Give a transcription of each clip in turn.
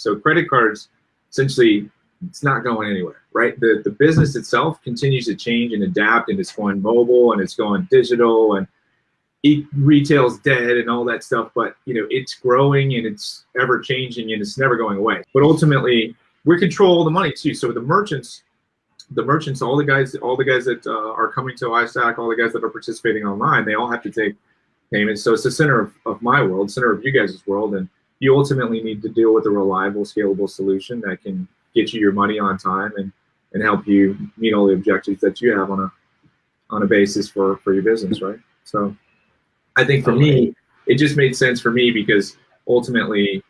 So credit cards, essentially, it's not going anywhere, right? The the business itself continues to change and adapt, and it's going mobile and it's going digital and e retail's dead and all that stuff. But you know, it's growing and it's ever changing and it's never going away. But ultimately, we control all the money too. So the merchants, the merchants, all the guys, all the guys that uh, are coming to iStack, all the guys that are participating online, they all have to take payments. So it's the center of, of my world, center of you guys' world, and you ultimately need to deal with a reliable, scalable solution that can get you your money on time and and help you meet all the objectives that you have on a on a basis for for your business, right? So I think for me, it just made sense for me because ultimately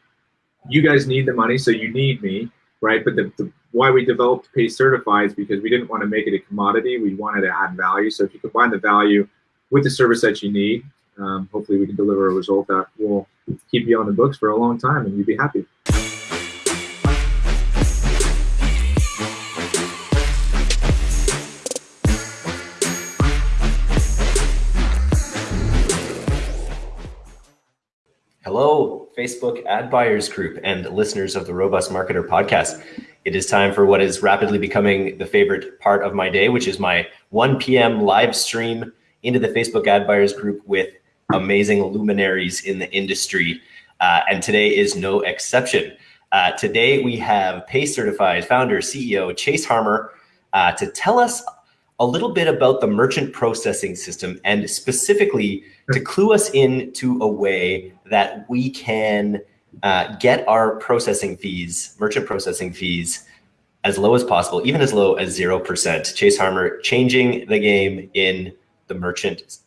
you guys need the money, so you need me, right? But the, the why we developed Pay Certify is because we didn't want to make it a commodity. We wanted to add value. So if you combine the value with the service that you need, um, hopefully we can deliver a result that will keep you on the books for a long time and you'd be happy. Hello, Facebook ad buyers group and listeners of the Robust Marketer podcast. It is time for what is rapidly becoming the favorite part of my day, which is my 1 p.m. live stream into the Facebook ad buyers group with amazing luminaries in the industry. Uh, and today is no exception. Uh, today we have Pay Certified founder, CEO Chase Harmer uh, to tell us a little bit about the merchant processing system and specifically to clue us in to a way that we can uh, get our processing fees, merchant processing fees, as low as possible, even as low as 0%. Chase Harmer changing the game in the merchant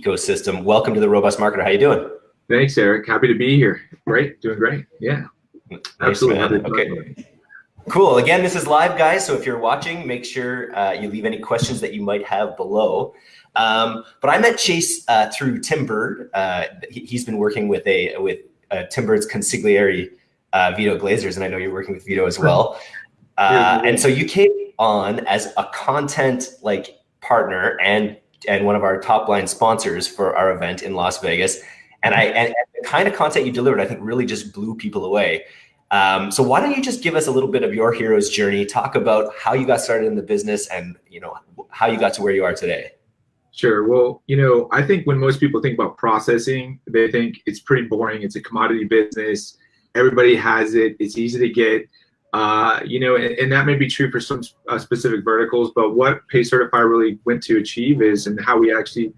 ecosystem. Welcome to the Robust Marketer. How you doing? Thanks, Eric. Happy to be here. Great, doing great. Yeah, absolutely. Okay. Cool. Again, this is live, guys. So if you're watching, make sure uh, you leave any questions that you might have below. Um, but I met Chase uh, through Tim Burd. Uh, he, has been working with a with uh, Tim Burd's consigliere, uh, Vito Glazers, and I know you're working with Vito as well. Uh, and so you came on as a content like partner and and one of our top line sponsors for our event in Las Vegas. And I and, and the kind of content you delivered, I think, really just blew people away. Um, so why don't you just give us a little bit of your hero's journey? Talk about how you got started in the business and you know how you got to where you are today. Sure. Well, you know, I think when most people think about processing, they think it's pretty boring. It's a commodity business. Everybody has it. It's easy to get. Uh, you know, and, and, that may be true for some uh, specific verticals, but what Pay Certify really went to achieve is, and how we actually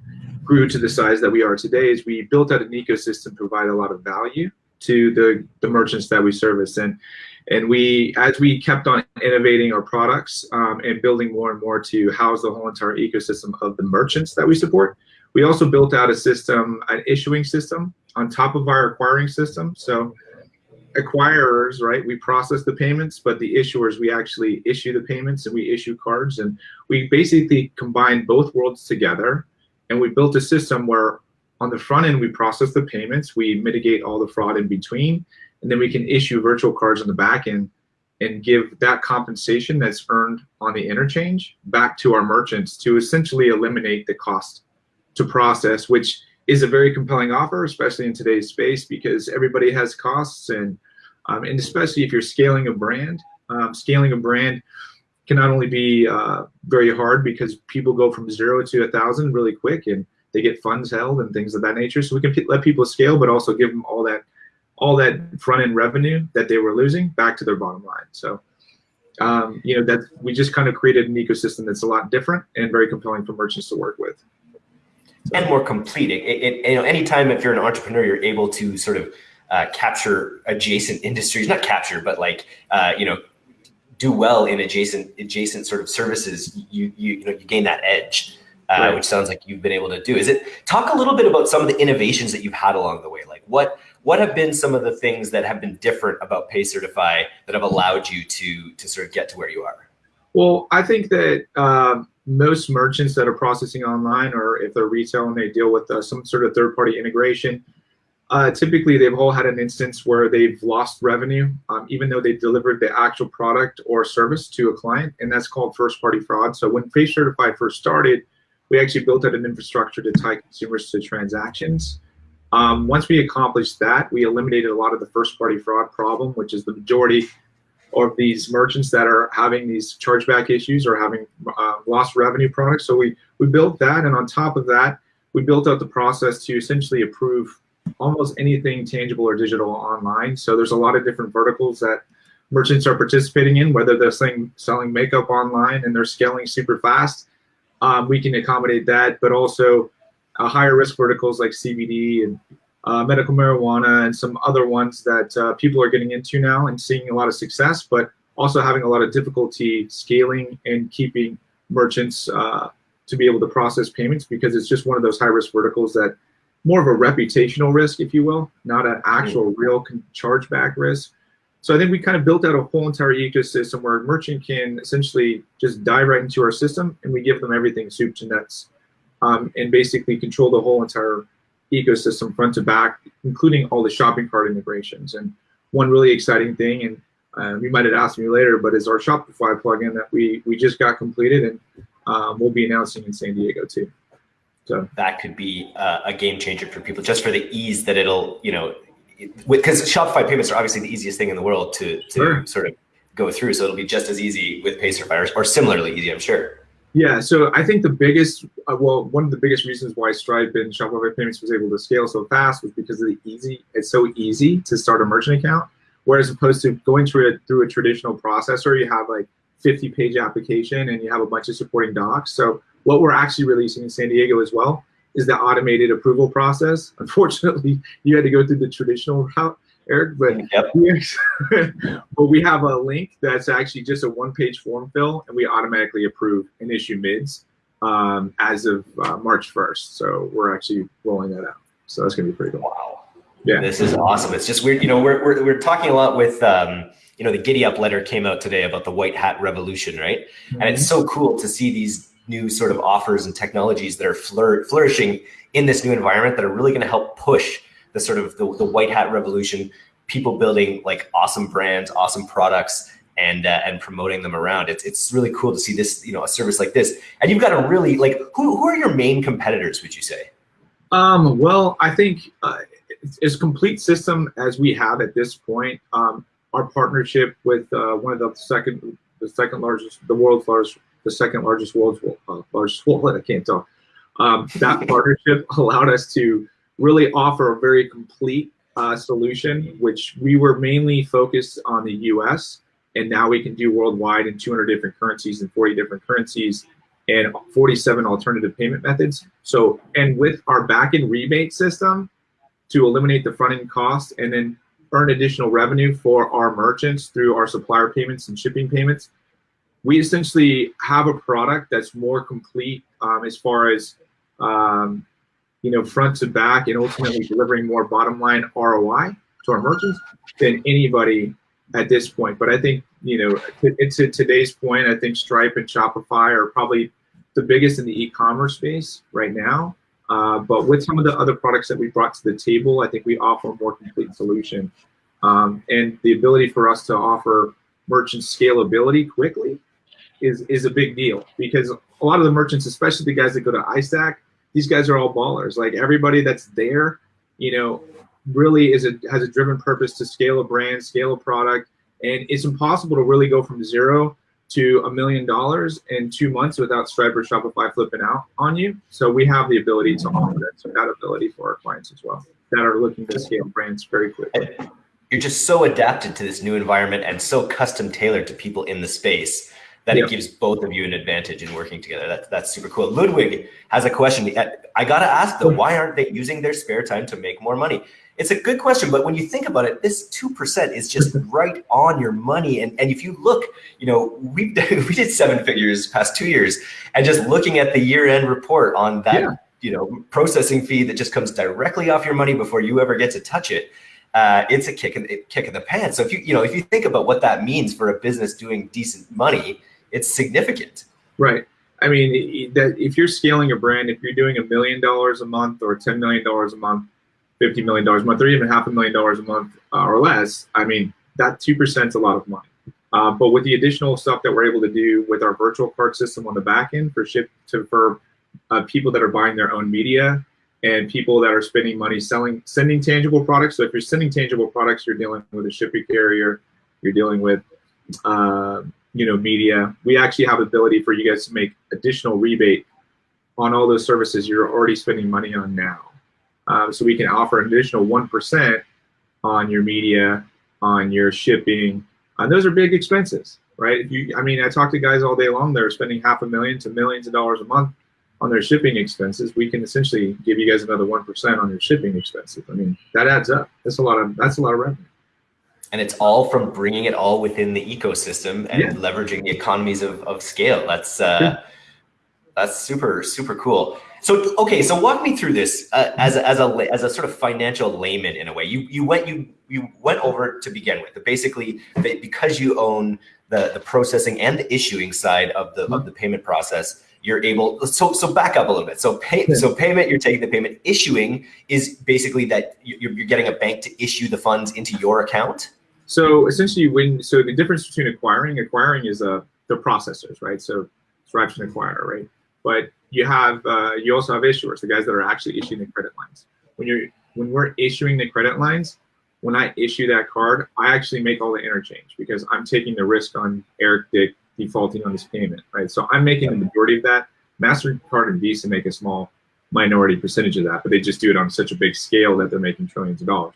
grew to the size that we are today, is we built out an ecosystem to provide a lot of value to the, the merchants that we service. And and we, as we kept on innovating our products um, and building more and more to house the whole entire ecosystem of the merchants that we support, we also built out a system, an issuing system on top of our acquiring system. So acquirers, right, we process the payments, but the issuers, we actually issue the payments and we issue cards. And we basically combine both worlds together. And we built a system where on the front end, we process the payments, we mitigate all the fraud in between, and then we can issue virtual cards on the back end and give that compensation that's earned on the interchange back to our merchants to essentially eliminate the cost to process, which is a very compelling offer, especially in today's space because everybody has costs and um, and especially if you're scaling a brand, um, scaling a brand can not only be uh, very hard because people go from zero to a thousand really quick and they get funds held and things of that nature. So we can let people scale, but also give them all that all that front end revenue that they were losing back to their bottom line. So um, you know that we just kind of created an ecosystem that's a lot different and very compelling for merchants to work with. So. And more complete. It, it, you know, anytime if you're an entrepreneur, you're able to sort of uh, capture adjacent industries, not capture, but like, uh, you know, do well in adjacent adjacent sort of services, you you, you know you gain that edge, uh, right. which sounds like you've been able to do. Is it talk a little bit about some of the innovations that you've had along the way? Like what what have been some of the things that have been different about Pay Certify that have allowed you to to sort of get to where you are? Well, I think that um, most merchants that are processing online, or if they're retail and they deal with uh, some sort of third party integration, uh, typically, they've all had an instance where they've lost revenue, um, even though they delivered the actual product or service to a client, and that's called first-party fraud. So when Pay Certify first started, we actually built out an infrastructure to tie consumers to transactions. Um, once we accomplished that, we eliminated a lot of the first party fraud problem, which is the majority of these merchants that are having these chargeback issues or having uh, lost revenue products. So we, we built that. And on top of that, we built out the process to essentially approve almost anything tangible or digital online. So there's a lot of different verticals that merchants are participating in, whether they're selling, selling makeup online and they're scaling super fast. Um, we can accommodate that, but also uh, higher risk verticals like CBD and uh, medical marijuana and some other ones that uh, people are getting into now and seeing a lot of success, but also having a lot of difficulty scaling and keeping merchants uh, to be able to process payments because it's just one of those high risk verticals that more of a reputational risk, if you will, not an actual mm-hmm. real chargeback risk. So I think we kind of built out a whole entire ecosystem where a merchant can essentially just dive right into our system and we give them everything soup to nuts um, and basically control the whole entire ecosystem front to back, including all the shopping cart integrations. And one really exciting thing, and uh, you might have asked me later, but is our Shopify plugin that we we just got completed and um, we'll be announcing in San Diego too. So that could be uh, a game changer for people, just for the ease that it'll, you know, because Shopify payments are obviously the easiest thing in the world to to sure. sort of go through. So it'll be just as easy with Pay Certify or similarly easy, I'm sure. Yeah, so I think the biggest, uh, well, one of the biggest reasons why Stripe and Shopify Payments was able to scale so fast was because of the easy. It's so easy to start a merchant account, whereas opposed to going through a through a traditional processor, you have like 50 page application and you have a bunch of supporting docs. So what we're actually releasing in San Diego as well is the automated approval process. Unfortunately, you had to go through the traditional route Eric, but yep. but we have a link that's actually just a one-page form fill, and we automatically approve and issue mids um, as of uh, March 1st. So we're actually rolling that out. So that's gonna be pretty cool. Wow. Yeah. This is awesome. It's just weird. You know, we're we're, we're talking a lot with. Um, you know, the Giddy Up letter came out today about the white hat revolution, right? Mm-hmm. And it's mm-hmm. so cool to see these new sort of offers and technologies that are flourishing in this new environment that are really going to help push the sort of the, the white hat revolution, people building like awesome brands, awesome products, and uh, and promoting them around. It's it's really cool to see this, you know, a service like this. And you've got a really like who who are your main competitors? Would you say? Um, well, I think uh, as complete system as we have at this point, um, our partnership with uh, one of the second the second largest, the world's largest, the second largest world's uh, largest wallet. I can't talk. Um, that partnership allowed us to really offer a very complete uh, solution, which we were mainly focused on the US, and now we can do worldwide in 200 different currencies and 40 different currencies and 47 alternative payment methods. So, and with our backend rebate system to eliminate the front end cost and then earn additional revenue for our merchants through our supplier payments and shipping payments, we essentially have a product that's more complete um, as far as um, you know, front to back and ultimately delivering more bottom line ROI to our merchants than anybody at this point. But I think, you know, it's at today's point, I think Stripe and Shopify are probably the biggest in the e-commerce space right now. Uh, but with some of the other products that we brought to the table, I think we offer a more complete solution. Um, and the ability for us to offer merchant scalability quickly is, is a big deal because a lot of the merchants, especially the guys that go to iStack, these guys are all ballers. Like everybody that's there, you know, really is a has a driven purpose to scale a brand, scale a product, and it's impossible to really go from zero to a million dollars in two months without Stripe or Shopify flipping out on you. So we have the ability to offer that, so that ability for our clients as well that are looking to scale brands very quickly. You're just so adapted to this new environment and so custom tailored to people in the space that yep. it gives both of you an advantage in working together. That, that's super cool. Ludwig has a question. I got to ask though, why aren't they using their spare time to make more money? It's a good question, but when you think about it, this 2% is just right on your money. And, and if you look, you know, we we did seven figures past two years and just looking at the year end report on that, yeah. you know, processing fee that just comes directly off your money before you ever get to touch it. Uh, it's a kick in, kick in the pants. So if you, you know, if you think about what that means for a business doing decent money, it's significant. Right. I mean, that if you're scaling a brand, if you're doing a million dollars a month or $10 million a month, $50 million a month, or even half a million dollars a month uh, or less, I mean, that 2% is a lot of money. Uh, but with the additional stuff that we're able to do with our virtual card system on the back end for ship to for uh, people that are buying their own media and people that are spending money selling, sending tangible products. So if you're sending tangible products, you're dealing with a shipping carrier, you're dealing with, uh, you know, media. We actually have ability for you guys to make additional rebate on all those services you're already spending money on now. Um, so we can offer an additional 1% on your media, on your shipping. And those are big expenses, right? You, I mean, I talk to guys all day long, they're spending half a million to millions of dollars a month on their shipping expenses. We can essentially give you guys another 1% on your shipping expenses. I mean, that adds up. That's a lot of, that's a lot of revenue. And it's all from bringing it all within the ecosystem and yeah. leveraging the economies of, of scale. That's, uh, yeah. that's super, super cool. So okay, so walk me through this uh, as a, as a as a sort of financial layman in a way. You you went you you went over to begin with, but basically because you own the the processing and the issuing side of the of the payment process, you're able. So so back up a little bit. So pay so payment, you're taking the payment. Issuing is basically that you're, you're getting a bank to issue the funds into your account. So essentially, when so the difference between acquiring acquiring is uh the processors, right? So Stripe's an acquirer, right? But you have uh, you also have issuers, the guys that are actually issuing the credit lines. When you're when we're issuing the credit lines, when I issue that card, I actually make all the interchange because I'm taking the risk on Eric Dick defaulting on his payment, right? So I'm making the majority of that. MasterCard and Visa make a small minority percentage of that, but they just do it on such a big scale that they're making trillions of dollars.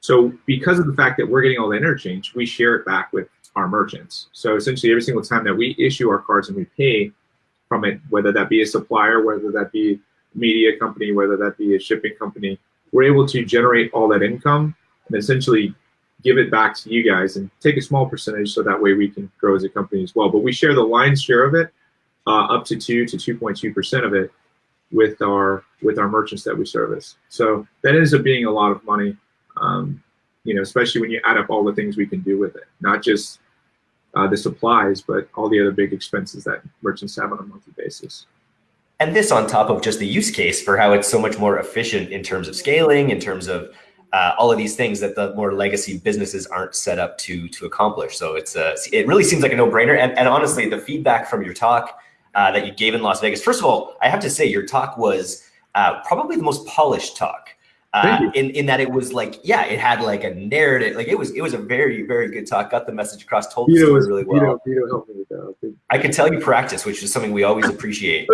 So because of the fact that we're getting all the interchange, we share it back with our merchants. So essentially every single time that we issue our cards and we pay, from it, whether that be a supplier, whether that be a media company, whether that be a shipping company, we're able to generate all that income and essentially give it back to you guys and take a small percentage so that way we can grow as a company as well. But we share the lion's share of it, uh, up to two to 2.2% of it with our with our merchants that we service. So that ends up being a lot of money, um, you know, especially when you add up all the things we can do with it, not just uh, the supplies, but all the other big expenses that merchants have on a monthly basis. And this on top of just the use case for how it's so much more efficient in terms of scaling, in terms of uh, all of these things that the more legacy businesses aren't set up to to accomplish. So it's a, it really seems like a no brainer. And, and honestly, the feedback from your talk uh, that you gave in Las Vegas, first of all, I have to say your talk was uh, probably the most polished talk uh, in in that it was like yeah it had like a narrative like it was it was a very very good talk. Got the message across told the story really well. Helped me with that. I could tell you practice which is something we always appreciate.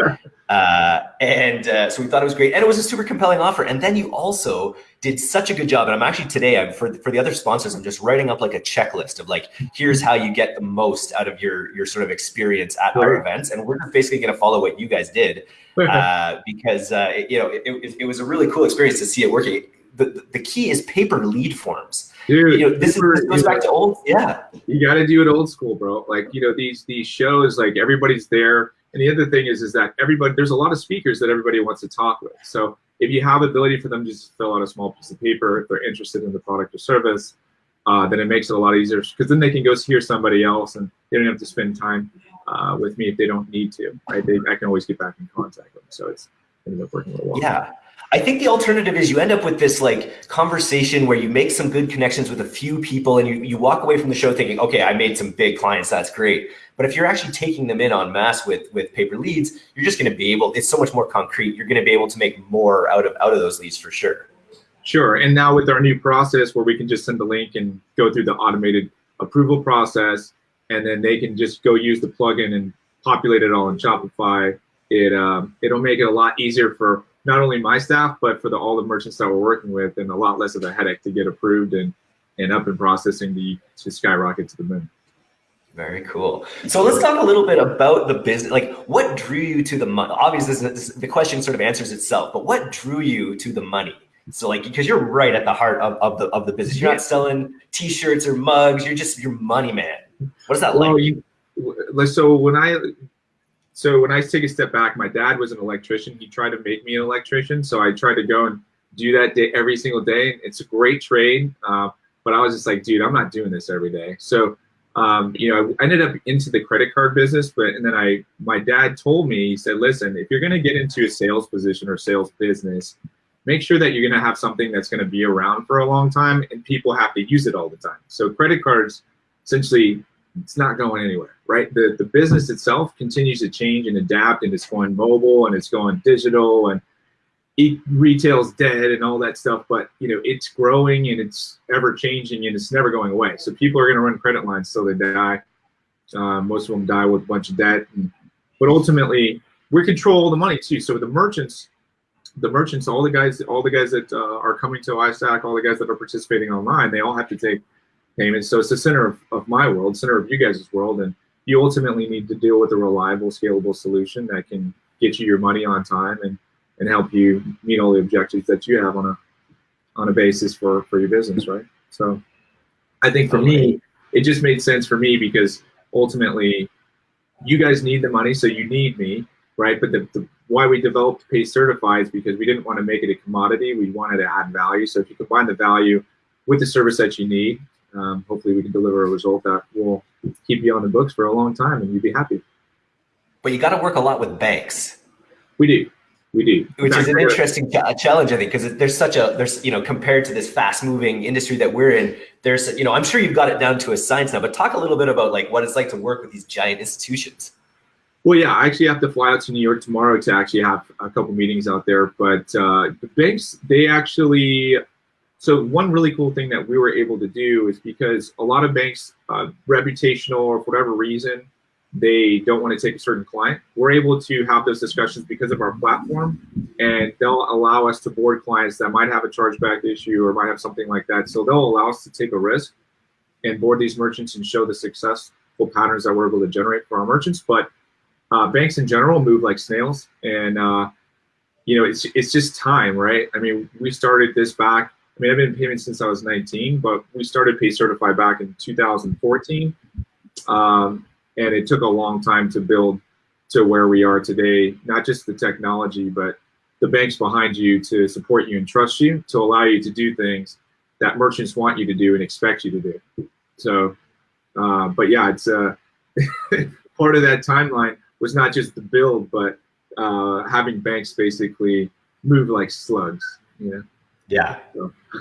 Uh, and uh, so we thought it was great. And it was a super compelling offer. And then you also did such a good job and I'm actually today I'm for for the other sponsors I'm just writing up like a checklist of like here's how you get the most out of your your sort of experience at sure. our events and we're basically going to follow what you guys did uh, because uh, it, you know it, it, it, was a really cool experience to see it working. The, the key is paper lead forms. Dude, you know, this, paper, is, this goes back to old. Yeah, you got to do it old school, bro. Like you know these these shows, like everybody's there. And the other thing is, is that everybody there's a lot of speakers that everybody wants to talk with. So if you have the ability for them to just fill out a small piece of paper, if they're interested in the product or service, uh, then it makes it a lot easier because then they can go hear somebody else and they don't have to spend time uh, with me if they don't need to. Right? They, I can always get back in contact with them. So it's ended up working really well. Yeah. I think the alternative is you end up with this like conversation where you make some good connections with a few people and you, you walk away from the show thinking, okay, I made some big clients. That's great. But if you're actually taking them in on mass with, with paper leads, you're just going to be able, it's so much more concrete. You're going to be able to make more out of, out of those leads for sure. Sure. And now with our new process where we can just send the link and go through the automated approval process, and then they can just go use the plugin and populate it all in Shopify. It um, it'll make it a lot easier for not only my staff but for the all the merchants that we're working with, and a lot less of a headache to get approved and and up and processing the to skyrocket to the moon. Very cool. So let's talk a little bit about the business. Like, what drew you to the money? Obviously, this, this, the question sort of answers itself. But what drew you to the money? So, like, because you're right at the heart of, of the of the business. You're not selling T-shirts or mugs. You're just your money man. What is that well, like? You, so when I so when I take a step back, my dad was an electrician. He tried to make me an electrician, so I tried to go and do that day every single day. It's a great trade, uh, but I was just like, dude, I'm not doing this every day. So um, you know, I ended up into the credit card business, but and then I my dad told me he said, listen, if you're going to get into a sales position or sales business, make sure that you're going to have something that's going to be around for a long time and people have to use it all the time. So credit cards essentially it's not going anywhere, right? The the business itself continues to change and adapt, and it's going mobile and it's going digital, and it, retail's dead and all that stuff, but you know it's growing and it's ever changing and it's never going away. So people are going to run credit lines till they die. Uh, most of them die with a bunch of debt, and, but ultimately we control the money too. So the merchants, the merchants, all the guys, all the guys that uh, are coming to iStack, all the guys that are participating online, they all have to take payments. So it's the center of, of my world, center of you guys' world, and you ultimately need to deal with a reliable, scalable solution that can get you your money on time and and help you meet all the objectives that you have on a on a basis for for your business, right? So I think for oh, me, it just made sense for me because ultimately you guys need the money, so you need me, right? But the, the why we developed Pay Certify is because we didn't want to make it a commodity. We wanted to add value. So if you combine the value with the service that you need, um, hopefully we can deliver a result that will keep you on the books for a long time and you'd be happy. But you got to work a lot with banks. We do we do. Which is an interesting challenge, I think, because there's such a there's you know compared to this fast moving industry that we're in, there's you know I'm sure you've got it down to a science now, but talk a little bit about like what it's like to work with these giant institutions. Well, yeah, I actually have to fly out to New York tomorrow to actually have a couple meetings out there. But uh, the banks, they actually, so one really cool thing that we were able to do is because a lot of banks, uh, reputational or for whatever reason, they don't want to take a certain client, we're able to have those discussions because of our platform, and they'll allow us to board clients that might have a chargeback issue or might have something like that. So they'll allow us to take a risk and board these merchants and show the successful patterns that we're able to generate for our merchants. But uh, banks in general move like snails, and uh, you know it's it's just time, right? I mean, we started this back. I mean, I've been in payments since I was 19, but we started Pay Certify back in 2014. Um, and it took a long time to build to where we are today. Not just the technology, but the banks behind you to support you and trust you to allow you to do things that merchants want you to do and expect you to do. So, uh, but yeah, it's uh, part of that timeline was not just the build, but uh, having banks basically move like slugs. You know? Yeah.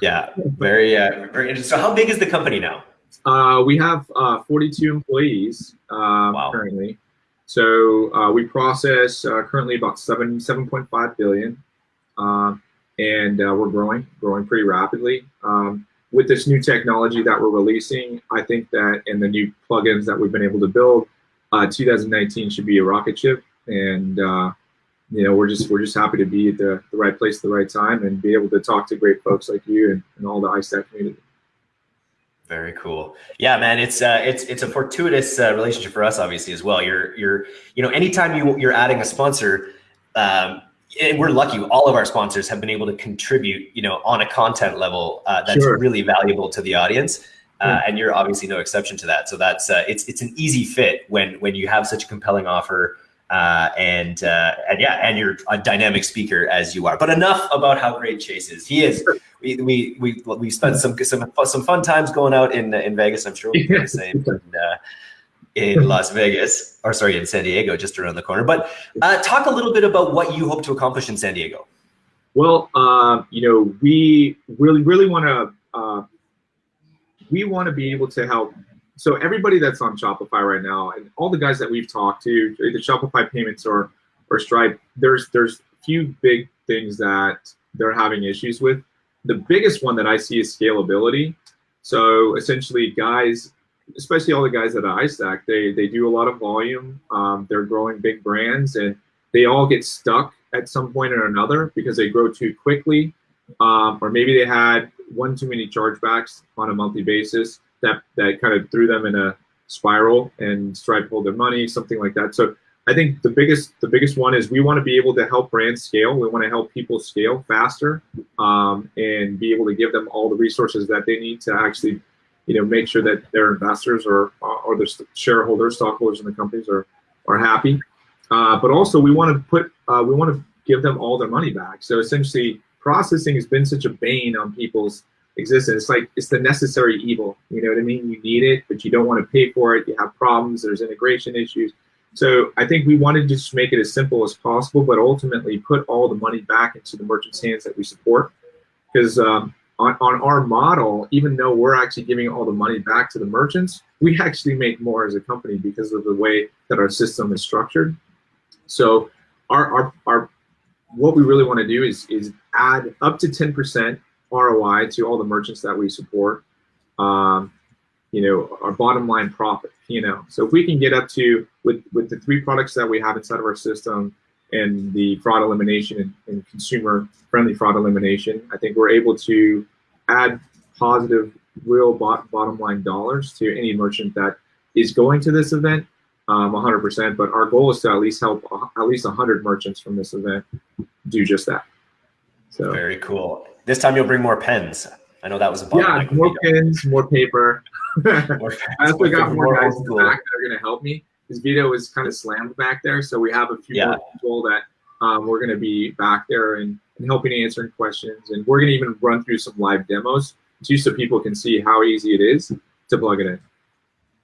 Yeah. Very. Uh, very interesting. So, how big is the company now? Uh, we have uh, 42 employees uh, wow. currently. So uh, we process uh, currently about seven 7.5 billion, uh, and we're growing, growing pretty rapidly. Um, with this new technology that we're releasing, I think that and the new plugins that we've been able to build, 2019 should be a rocket ship, and you know we're just we're just happy to be at the, the right place at the right time and be able to talk to great folks like you and, and all the iStack community. Very cool. Yeah, man, it's uh, it's it's a fortuitous uh, relationship for us, obviously, as well. You're you're you know, anytime you you're adding a sponsor, um, and we're lucky. All of our sponsors have been able to contribute, you know, on a content level uh, that's sure. really valuable to the audience. Uh, and you're obviously no exception to that. So that's uh, it's it's an easy fit when when you have such a compelling offer uh, and uh, and yeah, and you're a dynamic speaker as you are. But enough about how great Chase is. He is. We we we we spent some some some fun times going out in in Vegas. I'm sure do the same in, uh, in Las Vegas, or sorry, in San Diego, just around the corner. But uh, talk a little bit about what you hope to accomplish in San Diego. Well, uh, you know, we really really want to uh, we want to be able to help so everybody that's on Shopify right now, and all the guys that we've talked to, the Shopify payments or or Stripe, there's there's a few big things that they're having issues with. The biggest one that I see is scalability. So essentially, guys, especially all the guys at iStack, they they do a lot of volume. Um, they're growing big brands, and they all get stuck at some point or another because they grow too quickly, um, or maybe they had one too many chargebacks on a monthly basis that that kind of threw them in a spiral and Stripe pulled their money, something like that. So I think the biggest the biggest one is we want to be able to help brands scale. We want to help people scale faster um, and be able to give them all the resources that they need to actually, you know, make sure that their investors or or their shareholders, stockholders in the companies are are happy. Uh, but also we want to put uh, we want to give them all their money back. So essentially, processing has been such a bane on people's existence. It's like it's the necessary evil. You know what I mean? You need it, but you don't want to pay for it. You have problems. There's integration issues. So I think we wanted to just make it as simple as possible, but ultimately put all the money back into the merchants' hands that we support. Because um, on, on our model, even though we're actually giving all the money back to the merchants, we actually make more as a company because of the way that our system is structured. So our, our, our what we really want to do is is add up to 10% ROI to all the merchants that we support. Um, you know, our bottom line profit, you know. So if we can get up to with with the three products that we have inside of our system and the fraud elimination and, and consumer friendly fraud elimination, I think we're able to add positive real bot, bottom line dollars to any merchant that is going to this event um, 100%. But our goal is to at least help at least 100 merchants from this event do just that. So very cool. This time you'll bring more pens. I know that was a yeah, more pens, more paper. more I also got more, guys in the back that are going to help me. This video was kind of slammed back there, so we have a few yeah. more people that um, we're going to be back there and, and helping answering questions, and we're going to even run through some live demos too, so people can see how easy it is to plug it in.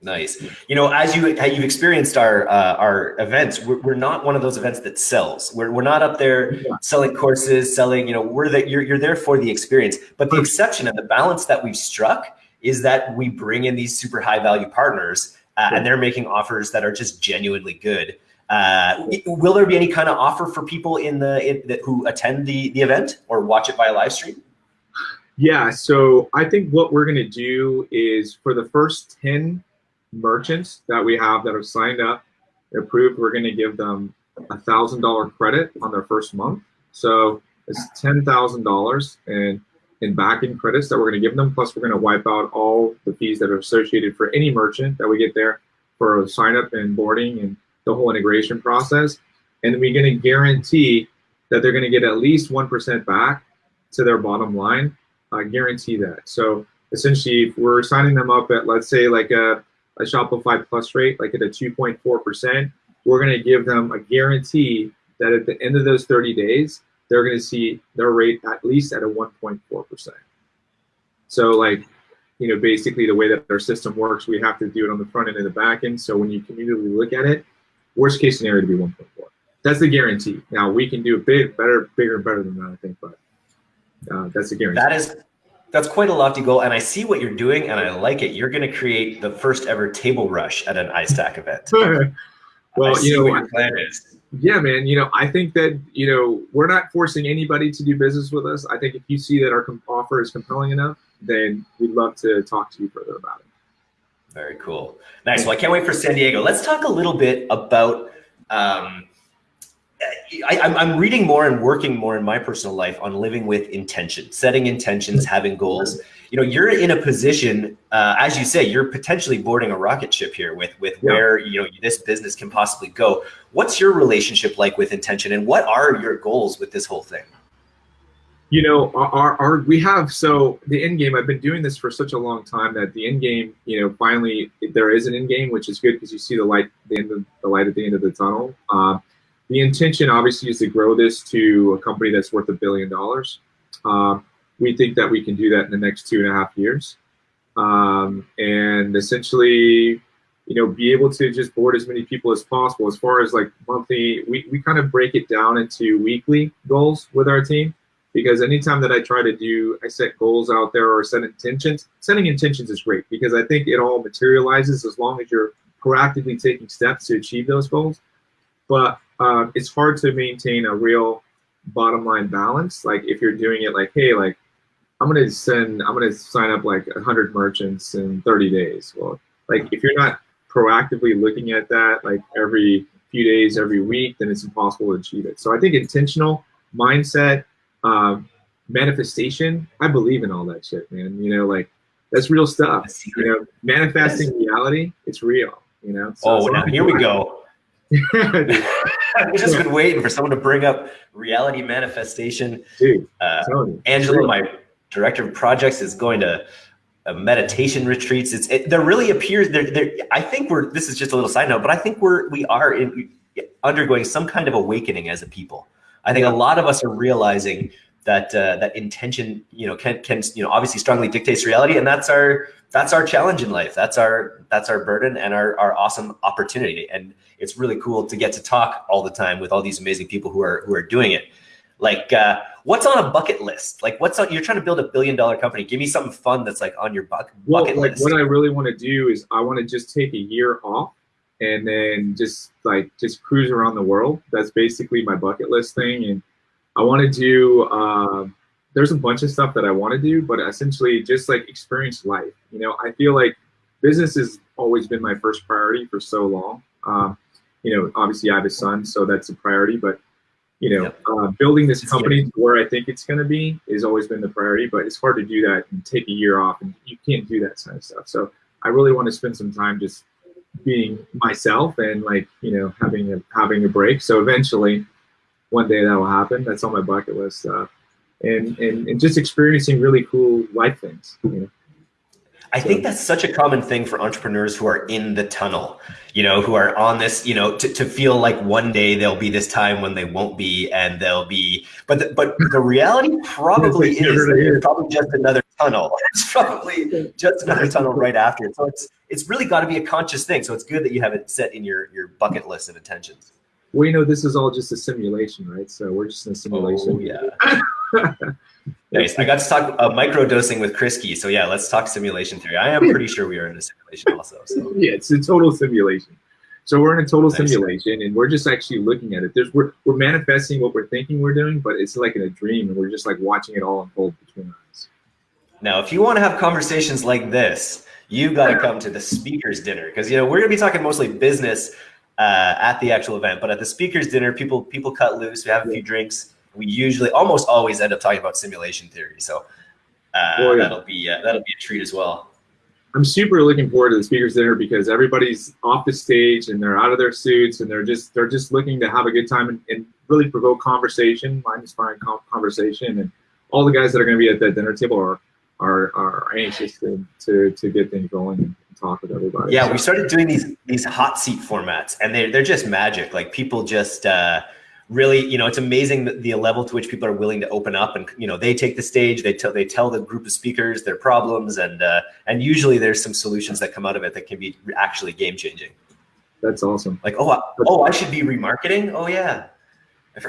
Nice. You know, as you you've experienced our uh, our events, we're, we're not one of those events that sells. We're, we're not up there selling courses, selling. You know, we're that you're you're there for the experience. But the exception and the balance that we've struck is that we bring in these super high value partners, uh, and they're making offers that are just genuinely good. Uh, will there be any kind of offer for people in the in, that who attend the the event or watch it via live stream? Yeah. So I think what we're going to do is for the first ten merchants that we have that have signed up, approved, we're going to give them a thousand dollar credit on their first month. So it's ten thousand dollars in in backing credits that we're going to give them. Plus, we're going to wipe out all the fees that are associated for any merchant that we get there for sign up and boarding and the whole integration process. And we're going to guarantee that they're going to get at least one percent back to their bottom line. I guarantee that. So essentially, if we're signing them up at let's say like a a Shopify Plus rate, like at a 2.4%, we're going to give them a guarantee that at the end of those 30 days, they're going to see their rate at least at a 1.4%. So like, you know, basically the way that our system works, we have to do it on the front end and the back end. So when you cumulatively look at it, worst case scenario to be 1.4. That's the guarantee. Now we can do a bit better, bigger, and better than that, I think, but uh, that's the guarantee. That is that's quite a lofty goal, and I see what you're doing, and I like it. You're going to create the first ever table rush at an iStack event. well, you know, what your plan is. Yeah, man. You know, I think that you know we're not forcing anybody to do business with us. I think if you see that our offer is compelling enough, then we'd love to talk to you further about it. Very cool. Nice. Well, I can't wait for San Diego. Let's talk a little bit about um, I, am reading more and working more in my personal life on living with intention, setting intentions, having goals. You know, you're in a position, uh, as you say, you're potentially boarding a rocket ship here with with yeah. where you know this business can possibly go. What's your relationship like with intention, and what are your goals with this whole thing? You know, our, our we have so the end game. I've been doing this for such a long time that the end game, you know, finally there is an end game, which is good because you see the light, the end of the light at the end of the tunnel. Uh, the intention obviously is to grow this to a company that's worth a billion dollars. Um, we think that we can do that in the next two and a half years. Um, and essentially, you know, be able to just board as many people as possible. As far as like monthly, we, we kind of break it down into weekly goals with our team because anytime that I try to do, I set goals out there or set intentions, setting intentions is great because I think it all materializes as long as you're proactively taking steps to achieve those goals. But um, it's hard to maintain a real bottom line balance. Like if you're doing it like, hey, like I'm gonna send, I'm gonna sign up like 100 merchants in 30 days. Well, like if you're not proactively looking at that like every few days, every week, then it's impossible to achieve it. So I think intentional mindset, um, manifestation. I believe in all that shit, man. You know, like that's real stuff. You know, manifesting reality, it's real. You know. So oh, now here we go. I've just been waiting for someone to bring up reality manifestation. Dude, uh, Angela, my director of projects, is going to uh, meditation retreats. It's it, there really appears there. There, I think we're. This is just a little side note, but I think we're we are in, undergoing some kind of awakening as a people. I think a lot of us are realizing that uh, that intention, you know, can can you know obviously strongly dictates reality, and that's our that's our challenge in life. That's our that's our burden and our our awesome opportunity. And it's really cool to get to talk all the time with all these amazing people who are who are doing it. Like, uh, what's on a bucket list? Like, what's on? You're trying to build a billion dollar company. Give me something fun that's like on your bucket well, like list. What I really want to do is I want to just take a year off and then just like just cruise around the world. That's basically my bucket list thing. And I want to do. Uh, there's a bunch of stuff that I want to do, but essentially just like experience life. You know, I feel like business has always been my first priority for so long. Um, you know, obviously I have a son, so that's a priority. But you know, yep. uh, building this company where I think it's going to be has always been the priority. But it's hard to do that and take a year off, and you can't do that kind of stuff. So I really want to spend some time just being myself and like you know having a having a break. So eventually, one day that will happen. That's on my bucket list. Uh, and, and and just experiencing really cool life things. You know? I think that's such a common thing for entrepreneurs who are in the tunnel, you know, who are on this, you know, to, to feel like one day there'll be this time when they won't be and they'll be, but the, but the reality probably is probably just another tunnel. It's probably just another tunnel right after it. So it's, it's really got to be a conscious thing. So it's good that you have it set in your, your bucket list of intentions. Well, you know, this is all just a simulation, right? So we're just in a simulation. Oh, yeah. Nice. I got to talk uh, micro dosing with Chris Key. So yeah, let's talk simulation theory. I am pretty sure we are in a simulation also. So. Yeah, it's a total simulation. So we're in a total nice. simulation, and we're just actually looking at it. There's we're we're manifesting what we're thinking we're doing, but it's like in a dream, and we're just like watching it all unfold between us. Now, if you want to have conversations like this, you got to come to the speakers dinner because you know we're gonna be talking mostly business uh, at the actual event, but at the speakers dinner, people people cut loose. We have a few drinks we usually almost always end up talking about simulation theory. So uh, oh, yeah. that'll be uh, that'll be a treat as well. I'm super looking forward to the speakers dinner because everybody's off the stage and they're out of their suits and they're just they're just looking to have a good time and, and really provoke conversation, mind inspiring conversation, and all the guys that are going to be at that dinner table are are, are anxious to, to, to get things going and talk with everybody. Yeah, so. we started doing these these hot seat formats, and they they're just magic. Like people just. Uh, really, you know, it's amazing the, the level to which people are willing to open up and, you know, they take the stage, they tell, they tell the group of speakers their problems and, uh, and usually there's some solutions that come out of it that can be actually game changing. That's awesome. Like, oh, I, oh, I should be remarketing. Oh yeah.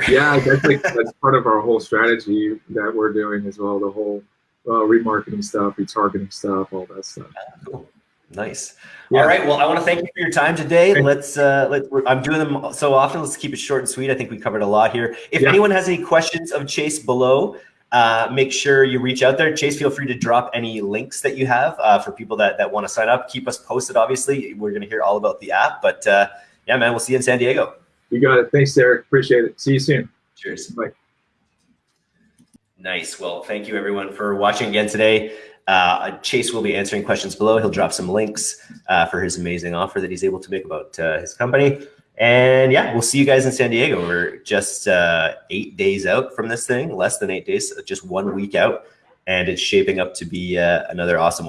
yeah, that's like, that's part of our whole strategy that we're doing as well. The whole uh, remarketing stuff, retargeting stuff, all that stuff. cool. Nice. Yeah. All right. Well, I want to thank you for your time today. Let's uh, let I'm doing them so often. Let's keep it short and sweet. I think we covered a lot here. If yeah. anyone has any questions of Chase below, uh, make sure you reach out there. Chase, feel free to drop any links that you have uh, for people that, that want to sign up. Keep us posted. Obviously, we're going to hear all about the app. But uh, yeah, man, we'll see you in San Diego. You got it. Thanks, Derek. Appreciate it. See you soon. Cheers. Bye. Nice. Well, thank you everyone for watching again today. Uh, Chase will be answering questions below. He'll drop some links uh, for his amazing offer that he's able to make about uh, his company. And yeah, we'll see you guys in San Diego. We're just uh, eight days out from this thing, less than eight days, just one week out. And it's shaping up to be uh, another awesome one.